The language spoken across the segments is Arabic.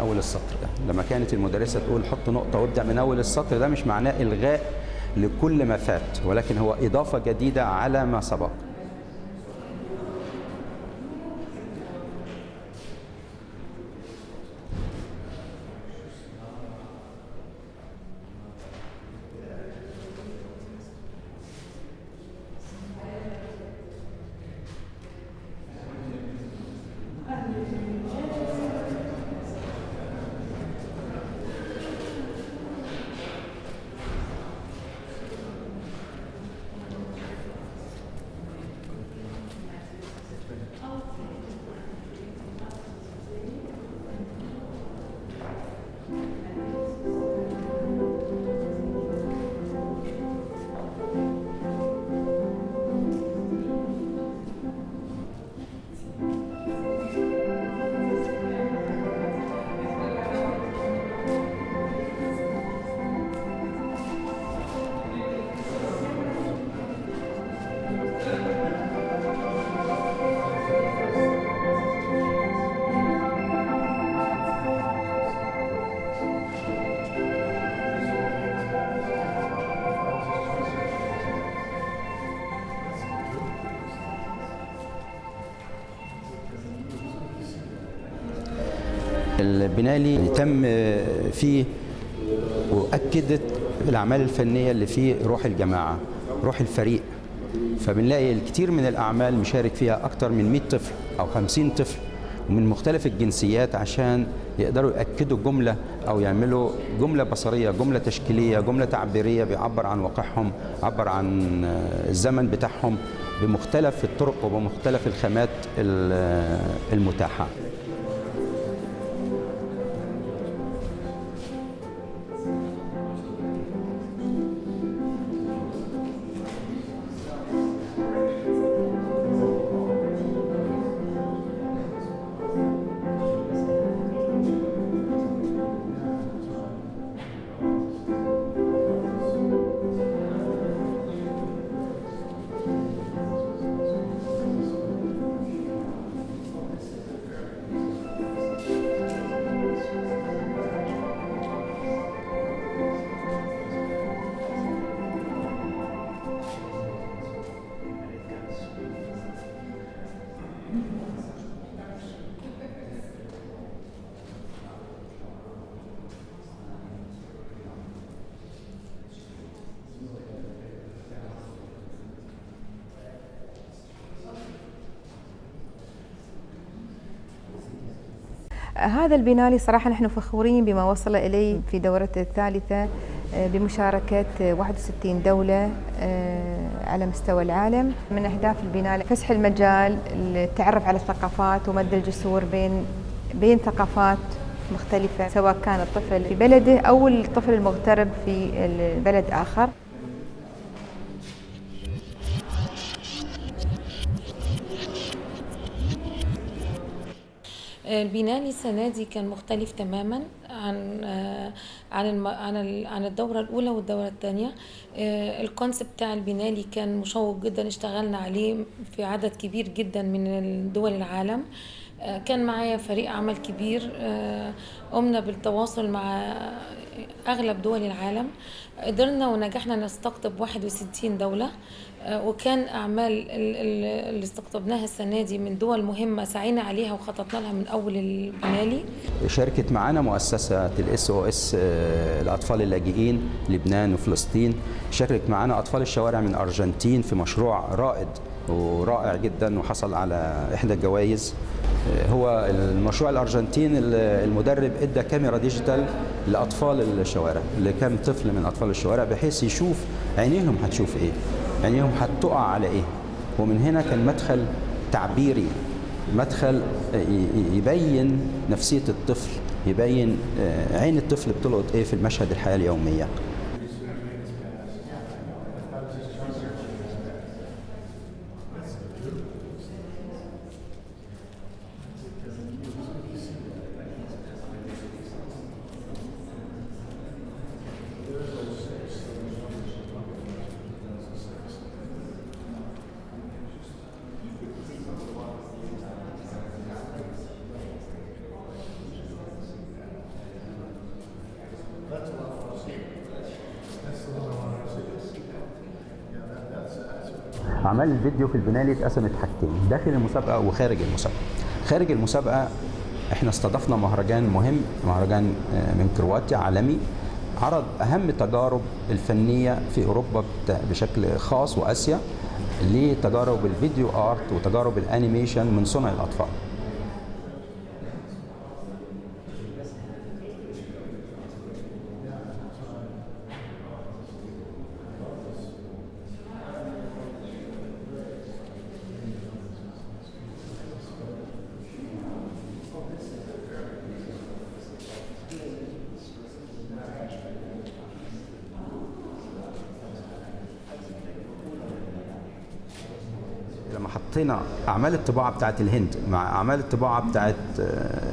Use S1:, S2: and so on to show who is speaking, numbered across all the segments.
S1: أول السطر. ده لما كانت المدرسة تقول حط نقطة وابدأ من أول السطر ده مش معناه إلغاء لكل ما فات ولكن هو إضافة جديدة على ما سبق. البنالي تم فيه وأكدت الأعمال الفنية اللي فيه روح الجماعة روح الفريق. فبنلاقي الكثير من الأعمال مشارك فيها أكثر من 100 طفل أو 50 طفل ومن مختلف الجنسيات عشان يقدروا يأكدوا جملة أو يعملوا جملة بصرية جملة تشكيلية جملة تعبيرية بيعبر عن واقعهم عبر عن الزمن بتاعهم بمختلف الطرق وبمختلف الخامات المتاحة.
S2: هذا البنالي صراحة نحن فخورين بما وصل إليه في دورته الثالثة بمشاركة 61 دولة على مستوى العالم. من أهداف البنالي فسح المجال التعرف على الثقافات ومد الجسور بين بين ثقافات مختلفة سواء كان الطفل في بلده أو الطفل المغترب في بلد آخر.
S3: البنالي السنة دي كان مختلف تماما عن عن الم... عن ال... عن الدورة الأولى والدورة الثانية. الكونسبت بتاع البنالي كان مشوق جدا اشتغلنا عليه في عدد كبير جدا من دول العالم. كان معايا فريق عمل كبير قمنا بالتواصل مع أغلب دول العالم. قدرنا ونجحنا نستقطب 61 دولة وكان أعمال اللي استقطبناها السنة دي من دول مهمة سعينا عليها وخططنا لها من أول البنالي.
S1: شاركت معنا مؤسسة ال SOS الأطفال اللاجئين لبنان وفلسطين. شاركت معنا أطفال الشوارع من أرجنتين في مشروع رائد ورائع جدا وحصل على إحدى الجوائز. هو المشروع الأرجنتين المدرب إدى كاميرا digital لأطفال الشوارع لكل طفل من أطفال الشوارع بحيث يشوف عينيهم هتشوف إيه عينيهم هتقع على إيه. ومن هنا كان مدخل تعبيري مدخل يبين نفسية الطفل يبين عين الطفل بتلقط إيه في المشهد الحياة اليومية. اعمال الفيديو في البنالي اتقسمت حاجتين داخل المسابقة وخارج المسابقة. خارج المسابقة إحنا استضفنا مهرجان مهم مهرجان من كرواتيا عالمي عرض أهم التجارب الفنية في أوروبا بشكل خاص وآسيا لتجارب الفيديو آرت وتجارب الانيميشن من صنع الأطفال لما حطينا أعمال الطباعة بتاعت الهند مع أعمال الطباعة بتاعت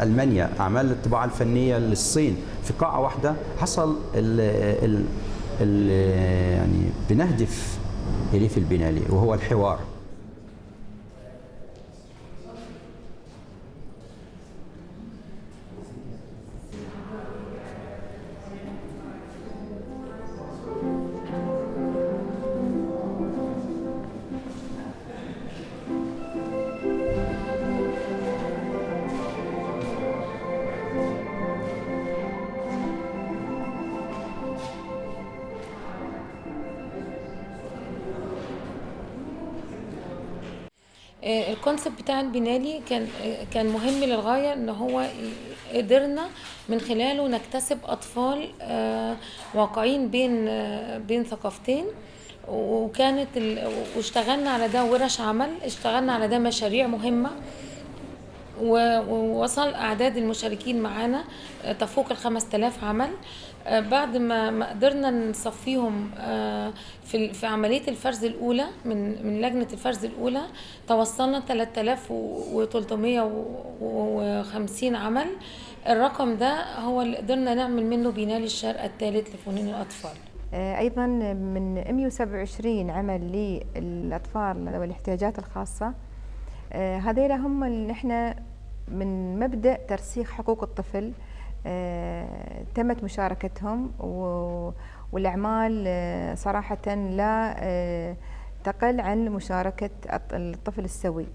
S1: ألمانيا أعمال الطباعة الفنية للصين. في قاعة واحدة حصل ال ال ال يعني بنهدف في البنالي وهو الحوار.
S3: الكونسيبت بتاع البنالي كان كان مهم للغاية إن هو قدرنا من خلاله نكتسب أطفال واقعين بين بين ثقافتين. وكانت واشتغلنا على ده ورش عمل اشتغلنا على ده مشاريع مهمة. ووصل أعداد المشاركين معانا تفوق ال 5000 عمل. بعد ما ما قدرنا نصفيهم في في عملية الفرز الأولى من من لجنة الفرز الأولى توصلنا 3350 عمل. الرقم ده هو اللي قدرنا نعمل منه بناء الشرق الثالث لفنون الأطفال.
S2: أيضا من 127 عمل للأطفال ذوي الاحتياجات الخاصه هذيلا هم اللي إحنا من مبدأ ترسيخ حقوق الطفل آه، تمت مشاركتهم والأعمال آه، صراحة لا آه، تقل عن مشاركة الطفل السوي.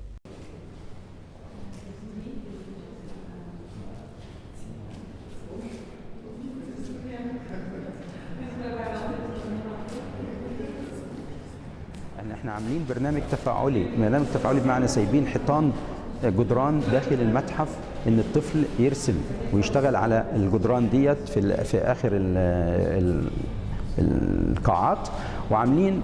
S1: إحنا عاملين برنامج تفاعلي برنامج تفاعلي بمعنى سايبين حيطان جدران داخل المتحف إن الطفل يرسم ويشتغل على الجدران ديت في في آخر ال ال القاعات وعاملين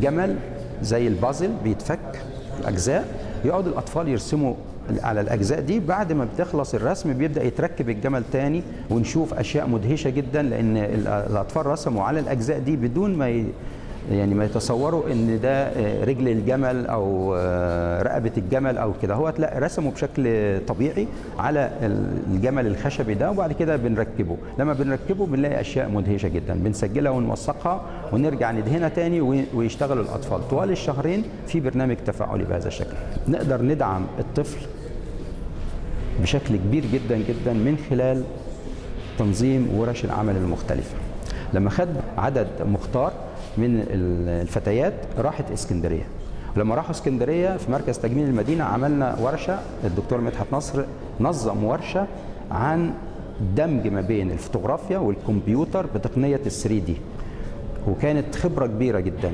S1: جمل زي البازل بيتفك اجزاء يقعد الأطفال يرسموا على الأجزاء دي بعد ما بتخلص الرسم بيبدأ يتركب الجمل تاني ونشوف أشياء مدهشة جدا لأن الأطفال رسموا على الأجزاء دي بدون ما. يعني ما يتصوروا إن ده رجل الجمل أو رقبة الجمل أو كده. هو لا رسموا بشكل طبيعي على الجمل الخشبي ده وبعد كده بنركبه. لما بنركبه بنلاقي أشياء مدهشة جدا. بنسجلها ونوثقها ونرجع ندهنها تاني ويشتغل الأطفال. طوال الشهرين في برنامج تفاعلي بهذا الشكل. نقدر ندعم الطفل بشكل كبير جدا جدا من خلال تنظيم ورش العمل المختلفة. لما خد عدد مختار من الفتيات راحت اسكندرية. لما راحوا اسكندرية في مركز تجميل المدينة عملنا ورشة الدكتور مدحت نصر نظم ورشة عن دمج ما بين الفوتوغرافيا والكمبيوتر بتقنية ال 3 دي وكانت خبرة كبيرة جدا.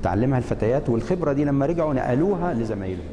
S1: اتعلمها الفتيات والخبرة دي لما رجعوا نقلوها لزمايلهم.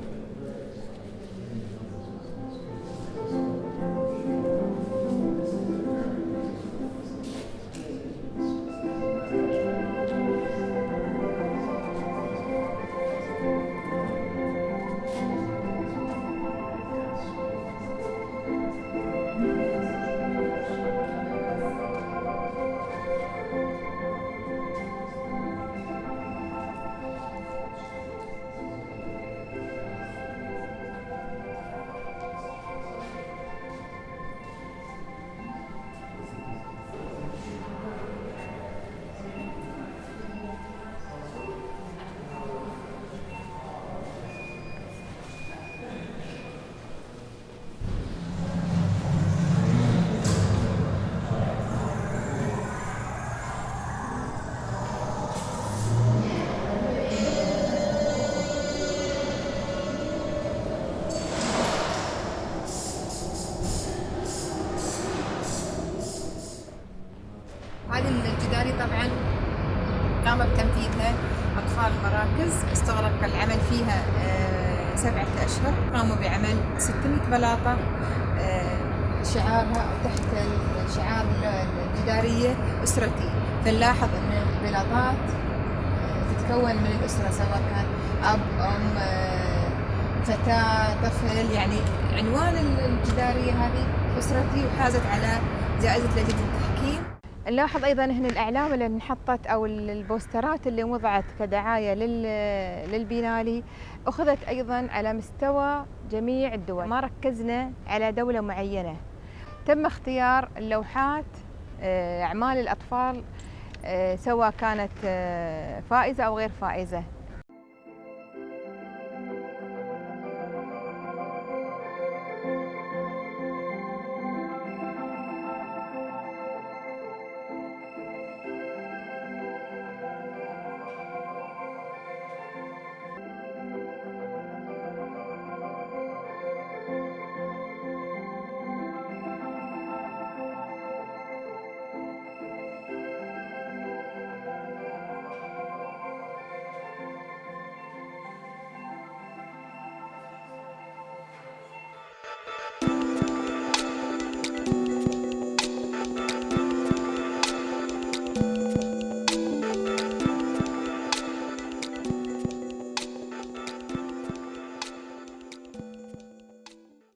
S2: سبعة أشهر. قاموا بعمل 600 بلاطة آه، شعارها تحت الشعار الجدارية أسرتي. فنلاحظ أن البلاطات آه، تتكون من الأسرة سواء كان أب أم آه، فتاة طفل. يعني عنوان الجدارية هذه أسرتي وحازت على جائزة لجنة التحكيم نلاحظ أيضا هنا الإعلام اللي انحطت أو البوسترات اللي وضعت كدعاية لل- للبينالي أخذت أيضا على مستوى جميع الدول. ما ركزنا على دولة معينة. تم اختيار اللوحات آه، أعمال الأطفال آه، سواء كانت آه، فائزة أو غير فائزة.